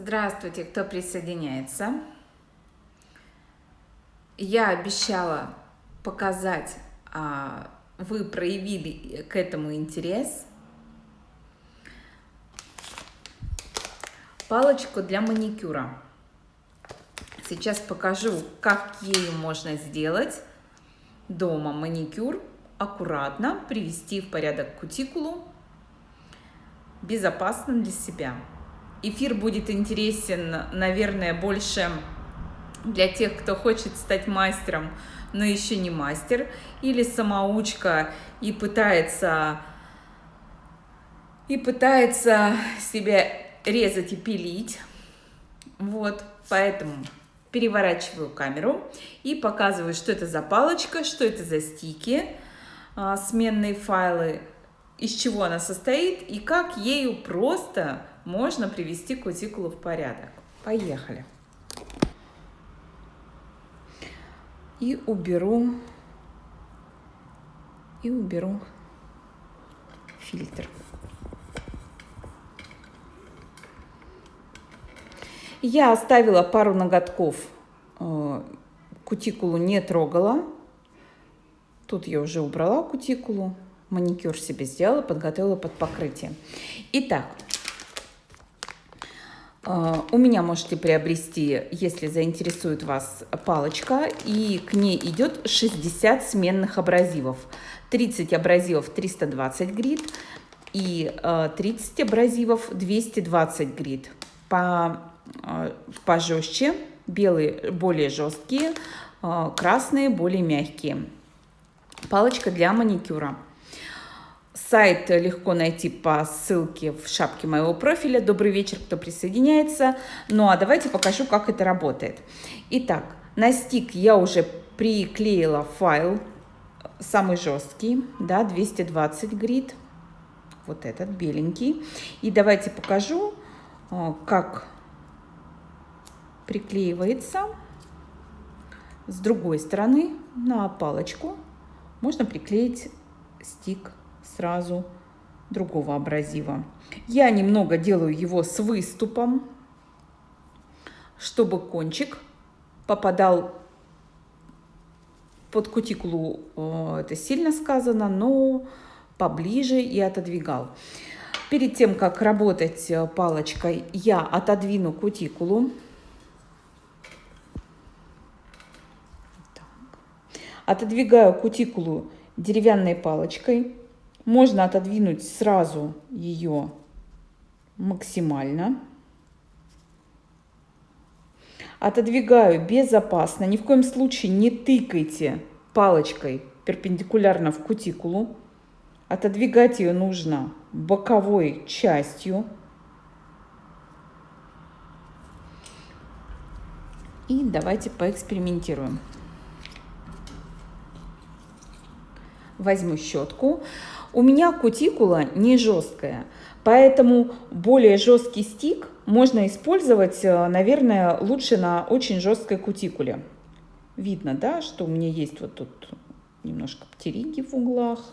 Здравствуйте, кто присоединяется. Я обещала показать, а вы проявили к этому интерес. Палочку для маникюра. Сейчас покажу, как ею можно сделать дома маникюр, аккуратно привести в порядок кутикулу, безопасно для себя. Эфир будет интересен, наверное, больше для тех, кто хочет стать мастером, но еще не мастер, или самоучка и пытается, и пытается себя резать и пилить. Вот, поэтому переворачиваю камеру и показываю, что это за палочка, что это за стики, а, сменные файлы, из чего она состоит и как ею просто можно привести кутикулу в порядок. Поехали. И уберу, и уберу фильтр. Я оставила пару ноготков, э, кутикулу не трогала. Тут я уже убрала кутикулу, маникюр себе сделала, подготовила под покрытие. Итак, у меня можете приобрести, если заинтересует вас, палочка, и к ней идет 60 сменных абразивов. 30 абразивов 320 грит и 30 а, абразивов 220 грит. По, а, пожестче, белые более жесткие, красные более мягкие. Палочка для маникюра. Сайт легко найти по ссылке в шапке моего профиля. Добрый вечер, кто присоединяется. Ну а давайте покажу, как это работает. Итак, на стик я уже приклеила файл, самый жесткий, да, 220 грит. Вот этот, беленький. И давайте покажу, э, как приклеивается с другой стороны на палочку. Можно приклеить стик сразу другого абразива. Я немного делаю его с выступом, чтобы кончик попадал под кутикулу, э, это сильно сказано, но поближе и отодвигал. Перед тем, как работать э, палочкой, я отодвину кутикулу. Отодвигаю кутикулу деревянной палочкой. Можно отодвинуть сразу ее максимально. Отодвигаю безопасно. Ни в коем случае не тыкайте палочкой перпендикулярно в кутикулу. Отодвигать ее нужно боковой частью. И давайте поэкспериментируем. Возьму щетку. У меня кутикула не жесткая, поэтому более жесткий стик можно использовать, э, наверное, лучше на очень жесткой кутикуле. Видно, да, что у меня есть вот тут немножко птериги в углах,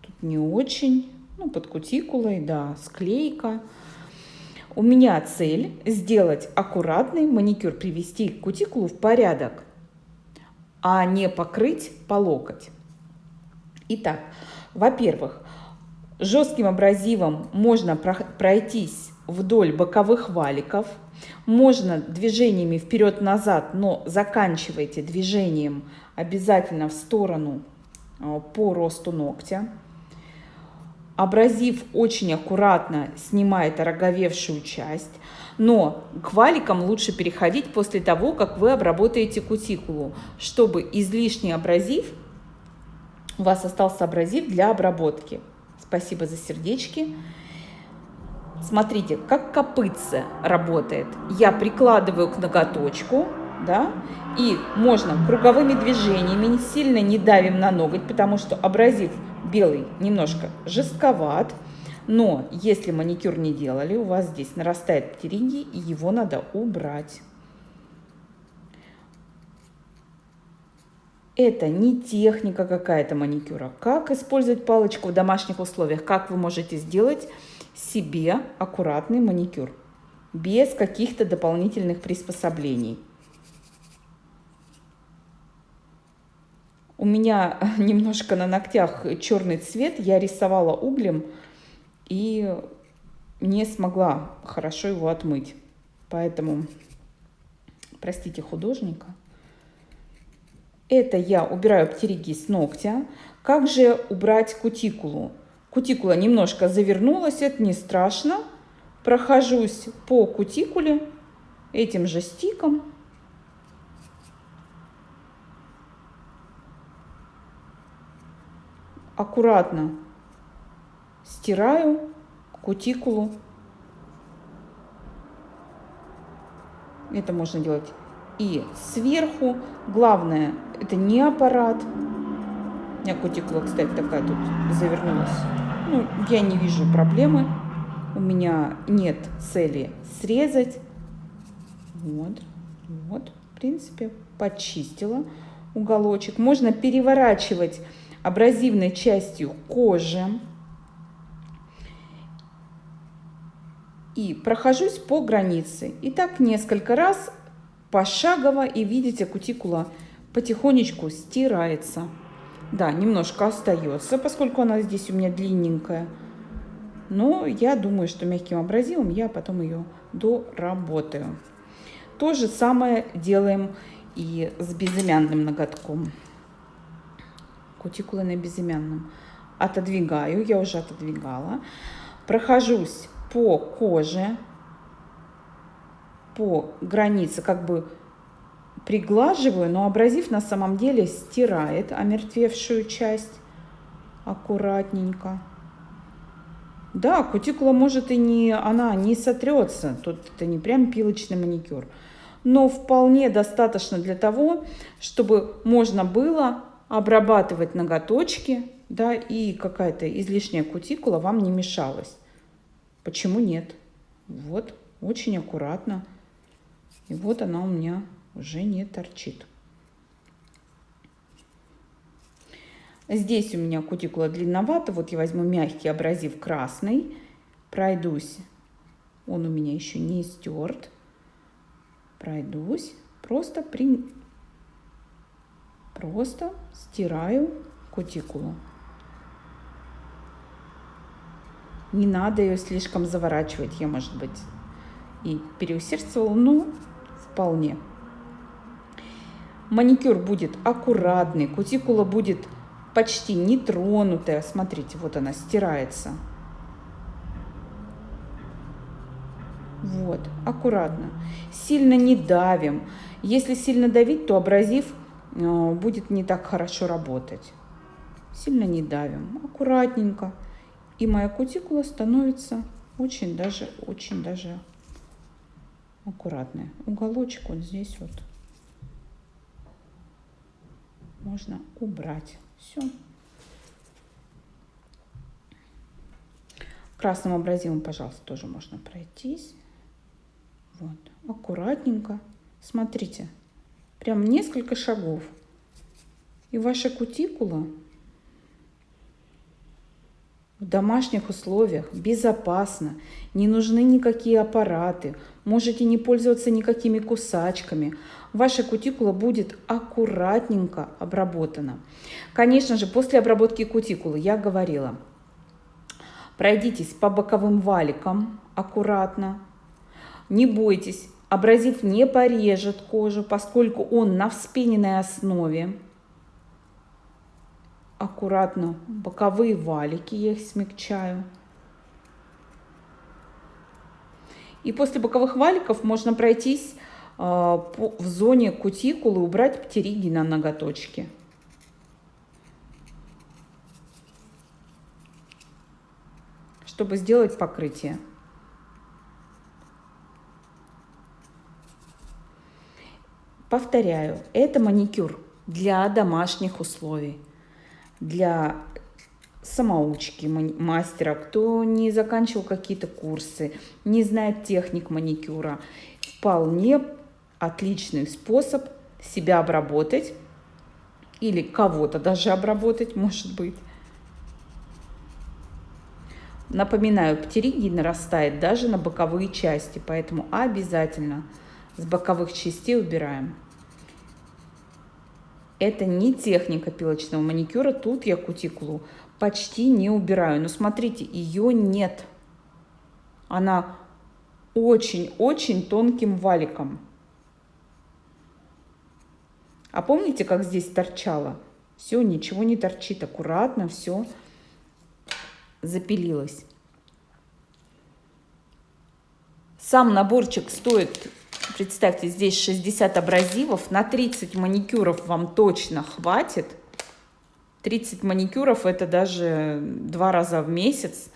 тут не очень, ну, под кутикулой, да, склейка. У меня цель сделать аккуратный маникюр, привести кутикулу в порядок, а не покрыть по локоть. Итак, во-первых, жестким абразивом можно пройтись вдоль боковых валиков. Можно движениями вперед-назад, но заканчивайте движением обязательно в сторону а, по росту ногтя. Абразив очень аккуратно снимает ороговевшую часть, но к валикам лучше переходить после того, как вы обработаете кутикулу, чтобы излишний абразив у вас остался абразив для обработки. Спасибо за сердечки. Смотрите, как копытце работает. Я прикладываю к ноготочку, да, и можно круговыми движениями, сильно не давим на ноготь, потому что абразив белый немножко жестковат. Но если маникюр не делали, у вас здесь нарастает птеринги, и его надо убрать. Это не техника какая-то маникюра. Как использовать палочку в домашних условиях? Как вы можете сделать себе аккуратный маникюр? без каких-то дополнительных приспособлений. У меня немножко на ногтях черный цвет, я рисовала углем и не смогла хорошо его отмыть. Поэтому, простите художника. Это я убираю птериги с ногтя. Как же убрать кутикулу? Кутикула немножко завернулась, это не страшно. Прохожусь по кутикуле этим же стиком. Аккуратно стираю кутикулу. Это можно делать и сверху. Главное, это не аппарат. У меня кутикула, кстати, такая тут завернулась. Ну, я не вижу проблемы. У меня нет цели срезать. Вот, вот, в принципе, почистила уголочек. Можно переворачивать абразивной частью кожи. И прохожусь по границе. И так несколько раз пошагово. И видите, кутикула потихонечку стирается. Да, немножко остается, поскольку она здесь у меня длинненькая. Но я думаю, что мягким абразивом я потом ее доработаю. То же самое делаем и с безымянным ноготком. Кутикулы на безымянном. Отодвигаю, я уже отодвигала. Прохожусь по коже, по границе, как бы приглаживаю, но абразив на самом деле стирает омертвевшую часть аккуратненько. Да, кутикула может и не, она не сотрется, тут это не прям пилочный маникюр, но вполне достаточно для того, чтобы можно было обрабатывать ноготочки, да, и какая-то излишняя кутикула вам не мешалась. Почему нет? Вот, очень аккуратно. И вот она у меня уже не торчит. Здесь у меня кутикула длинновата. Вот я возьму мягкий абразив красный. Пройдусь. Он у меня еще не стерт. Пройдусь. Просто, при... Просто стираю кутикулу. Не надо ее слишком заворачивать. Я, может быть, и переусердствовала, но вполне. Маникюр будет аккуратный, кутикула будет почти нетронутая. Смотрите, вот она стирается. Вот, аккуратно. Сильно не давим. Если сильно давить, то абразив э, будет не так хорошо работать. Сильно не давим, аккуратненько. И моя кутикула становится очень даже, очень даже аккуратная. Уголочек вот здесь вот можно убрать. Все. Красным абразивом, пожалуйста, тоже можно пройтись. Вот, аккуратненько. Смотрите, прям несколько шагов. И ваша кутикула в домашних условиях безопасно, не нужны никакие аппараты, можете не пользоваться никакими кусачками. Ваша кутикула будет аккуратненько обработана. Конечно же, после обработки кутикулы я говорила, пройдитесь по боковым валикам аккуратно, не бойтесь, абразив не порежет кожу, поскольку он на вспененной основе аккуратно боковые валики, я их смягчаю. И после боковых валиков можно пройтись э, в зоне кутикулы, убрать птериги на ноготочки. чтобы сделать покрытие. Повторяю, это маникюр для домашних условий для самоучки мастера, кто не заканчивал какие-то курсы, не знает техник маникюра. Вполне отличный способ себя обработать или кого-то даже обработать, может быть. Напоминаю, птеригий нарастает даже на боковые части, поэтому обязательно с боковых частей убираем. Это не техника пилочного маникюра, тут я кутикулу почти не убираю. Но смотрите, ее нет. Она очень-очень тонким валиком. А помните, как здесь торчало? Все, ничего не торчит, аккуратно все запилилось. Сам наборчик стоит, представьте, здесь 60 абразивов, на 30 маникюров вам точно хватит. 30 маникюров это даже два раза в месяц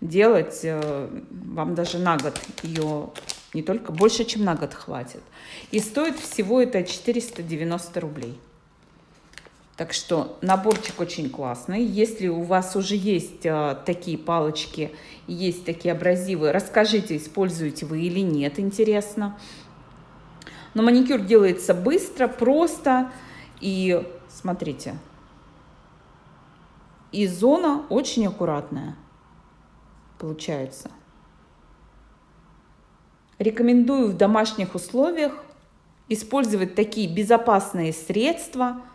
делать, э, вам даже на год ее не только, больше, чем на год хватит. И стоит всего это 490 рублей. Так что наборчик очень классный. Если у вас уже есть а, такие палочки, есть такие абразивы, расскажите, используете вы или нет, интересно. Но маникюр делается быстро, просто. И смотрите, и зона очень аккуратная получается. Рекомендую в домашних условиях использовать такие безопасные средства –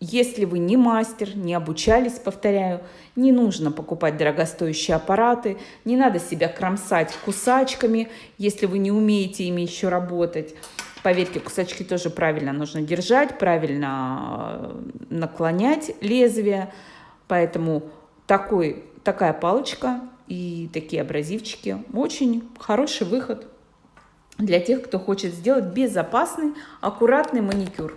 если вы не мастер, не обучались, повторяю, не нужно покупать дорогостоящие аппараты, не надо себя кромсать кусачками, если вы не умеете ими еще работать. Поверьте, кусачки тоже правильно нужно держать, правильно э, наклонять лезвие. Поэтому такой, такая палочка и такие абразивчики очень хороший выход для тех, кто хочет сделать безопасный, аккуратный маникюр.